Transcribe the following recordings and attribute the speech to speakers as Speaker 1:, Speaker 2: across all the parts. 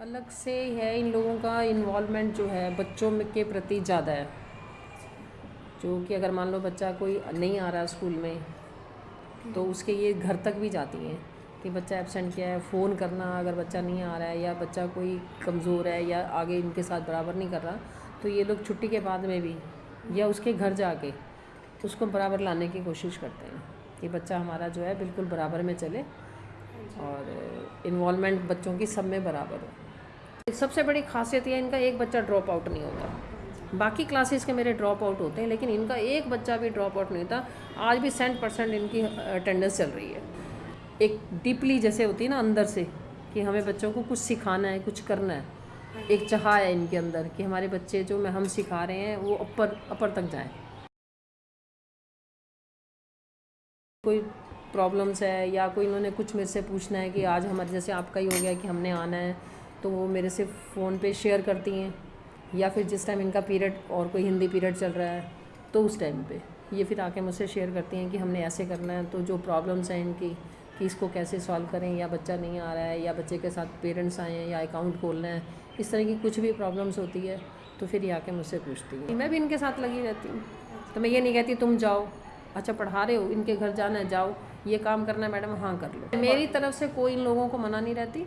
Speaker 1: अलग से है इन लोगों का इन्वॉल्वमेंट जो है, बच्चों में के प्रति ज़्यादा है। जो कि अगर मान लो बच्चा कोई नहीं आ रहा स्कूल में तो उसके ये घर तक भी जाती हैं कि बच्चा एबसेंट किया है फ़ोन करना अगर बच्चा नहीं आ रहा है या बच्चा कोई कमज़ोर है या आगे इनके साथ बराबर नहीं कर रहा तो ये लोग छुट्टी के बाद में भी या उसके घर जाके उसको बराबर लाने की कोशिश करते हैं कि बच्चा हमारा जो है बिल्कुल बराबर में चले और इन्वॉलमेंट बच्चों की सब में बराबर हो। सबसे बड़ी खासियत यह इनका एक बच्चा ड्रॉप आउट नहीं होता। बाकी क्लासेस के मेरे ड्रॉप आउट होते हैं, लेकिन इनका एक बच्चा भी ड्रॉप आउट नहीं होता। आज भी सेंट परसेंट इनकी अटेंडेंस चल रही है। एक डीपली जैसे होती है ना अंदर से, कि हमें बच्चों को कुछ सिखाना है, कुछ करना है। एक चाह है इनके अंदर कि हमारे बच्चे जो मैं, हम सिखा रहे हैं, वो अपर अपर तक जाएँ। कोई प्रॉब्लम्स है या कोई इन्होंने कुछ मेरे से पूछना है कि आज हमारे, जैसे आपका ही हो गया कि हमने आना है। तो वो मेरे से फ़ोन पे शेयर करती हैं, या फिर जिस टाइम इनका पीरियड और कोई हिंदी पीरियड चल रहा है तो उस टाइम पे। ये फिर आके मुझसे शेयर करती हैं कि हमने ऐसे करना है तो जो प्रॉब्लम्स हैं इनकी, कि इसको कैसे सॉल्व करें, या बच्चा नहीं आ रहा है, या बच्चे के साथ पेरेंट्स आए हैं, या अकाउंट खोलना है, इस तरह की कुछ भी प्रॉब्लम्स होती है तो फिर ये आके मुझसे पूछती है। मैं भी इनके साथ लगी रहती हूँ। तो मैं ये नहीं कहती तुम जाओ अच्छा पढ़ा रहे हो, इनके घर जाना है, जाओ, ये काम करना है, मैडम हाँ कर लो। मेरी तरफ़ से कोई इन लोगों को मना नहीं रहती।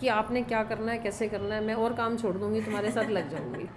Speaker 1: कि आपने क्या करना है, कैसे करना है, मैं और काम छोड़ दूँगी, तुम्हारे साथ लग जाऊँगी।